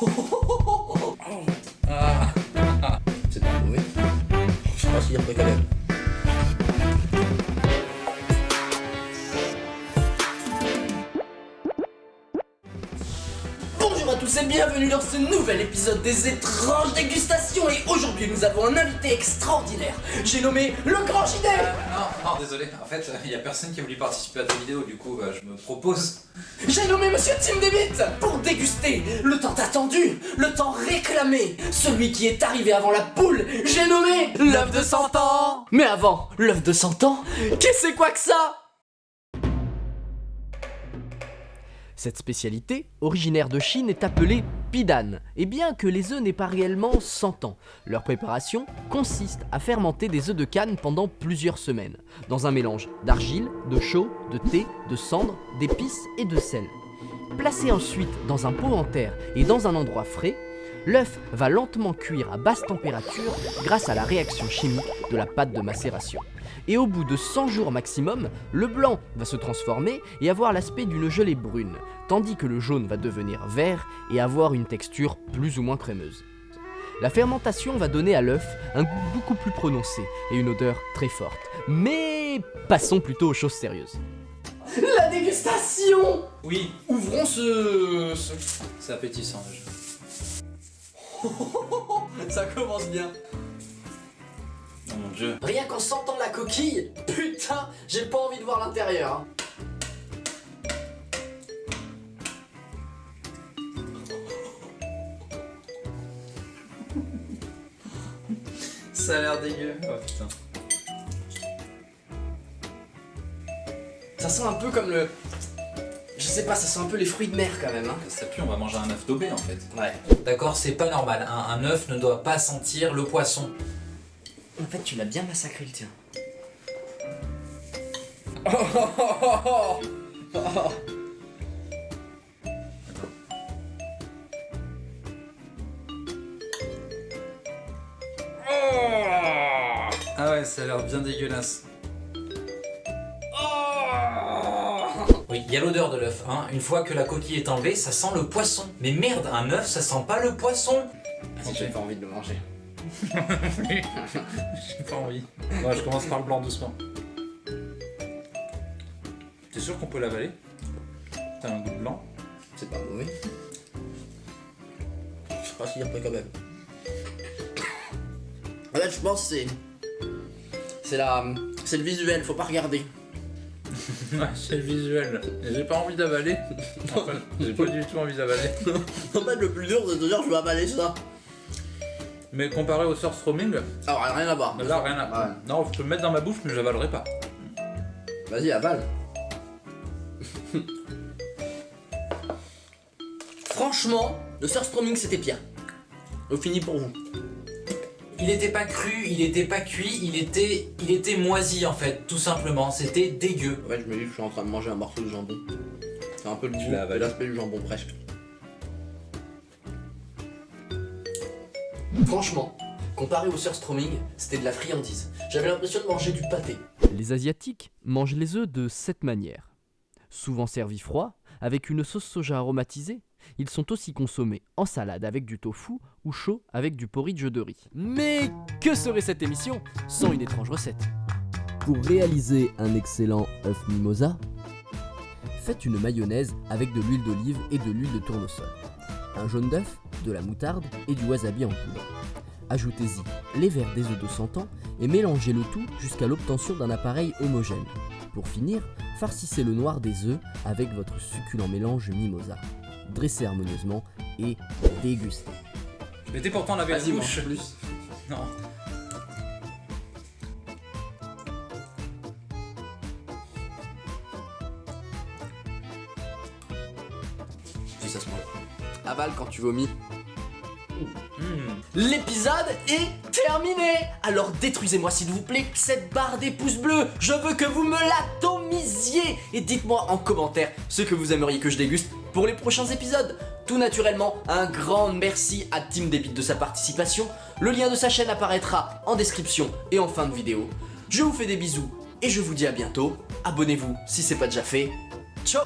Bonjour à tous et bienvenue dans ce nouvel épisode des étranges dégustations aujourd'hui nous avons un invité extraordinaire. J'ai nommé le grand JD Non, non, désolé. En fait, il y a personne qui a voulu participer à ta vidéo, du coup, bah, je me propose. J'ai nommé Monsieur Tim Devitt pour déguster le temps attendu, le temps réclamé, celui qui est arrivé avant la poule. J'ai nommé l'œuf de 100 ans. Mais avant l'œuf de 100 ans, qu'est-ce que c'est quoi que ça? Cette spécialité, originaire de Chine, est appelée pidan. Et bien que les œufs n'aient pas réellement 100 ans, leur préparation consiste à fermenter des œufs de canne pendant plusieurs semaines, dans un mélange d'argile, de chaux, de thé, de cendre, d'épices et de sel. Placé ensuite dans un pot en terre et dans un endroit frais, l'œuf va lentement cuire à basse température grâce à la réaction chimique de la pâte de macération. Et au bout de 100 jours maximum, le blanc va se transformer et avoir l'aspect d'une gelée brune, tandis que le jaune va devenir vert et avoir une texture plus ou moins crémeuse. La fermentation va donner à l'œuf un goût beaucoup plus prononcé et une odeur très forte. Mais passons plutôt aux choses sérieuses. La dégustation Oui, Ouvrons ce... ce... c'est appétissant déjà. Ça commence bien. Oh mon dieu. Rien qu'en sentant la coquille, putain, j'ai pas envie de voir l'intérieur. hein. Ça a l'air dégueu. Oh putain. Ça sent un peu comme le... Je sais pas, ça sent un peu les fruits de mer quand même. Hein. Ça pue, on va manger un œuf daubé en fait. Ouais. D'accord, c'est pas normal. Un, un œuf ne doit pas sentir le poisson. En fait, tu l'as bien massacré le tien. Ah ouais, ça a l'air bien dégueulasse. Il y a l'odeur de l'œuf. Hein. Une fois que la coquille est enlevée, ça sent le poisson. Mais merde, un œuf, ça sent pas le poisson. Si j'ai pas envie de le manger. J'ai pas envie. Ouais, je commence par le blanc doucement. T'es sûr qu'on peut l'avaler? T'as un goût de blanc? C'est pas mauvais. Je sais pas s'il y a pas quand même. En fait, je pense que c'est. C'est la. C'est le visuel, faut pas regarder. Ouais, c'est le visuel. J'ai pas envie d'avaler. J'ai pas du tout envie d'avaler. En fait, le plus dur, c'est de dire je vais avaler ça. Mais comparé au surstroming, Alors, rien à voir. là rien à Ouais. Non, je peux le mettre dans ma bouche, mais j'avalerai pas. Vas-y, avale. Franchement, le surstroming c'était pire. On finit pour vous. Il était pas cru, il était pas cuit, il était, il était moisi en fait, tout simplement. C'était dégueu. Ouais, je me dis que je suis en train de manger un morceau de jambon. C'est un peu le l'aspect du jambon presque. Franchement, comparé au surstroming, c'était de la friandise. J'avais l'impression de manger du pâté. Les Asiatiques mangent les œufs de cette manière. Souvent servis froids, avec une sauce soja aromatisée, ils sont aussi consommés en salade avec du tofu ou chaud avec du porridge de riz. Mais que serait cette émission sans une étrange recette? Pour réaliser un excellent œuf mimosa, faites une mayonnaise avec de l'huile d'olive et de l'huile de tournesol, un jaune d'œuf, de la moutarde et du wasabi en poudre. Ajoutez-y les verres des œufs de 100 ans et mélangez le tout jusqu'à l'obtention d'un appareil homogène. Pour finir, farcissez le noir des œufs avec votre succulent mélange mimosa. Dressez harmonieusement et dégustez. Mais t'es pourtant la bouche. plus. Non. Si ça se mange. Avale quand tu vomis. Hmm. L'épisode est terminé Alors détruisez-moi s'il vous plaît cette barre des pouces bleus Je veux que vous me l'atomisiez Et dites-moi en commentaire ce que vous aimeriez que je déguste pour les prochains épisodes Tout naturellement, un grand merci à Team Debit de sa participation. Le lien de sa chaîne apparaîtra en description et en fin de vidéo. Je vous fais des bisous et je vous dis à bientôt. Abonnez-vous si c'est pas déjà fait. Ciao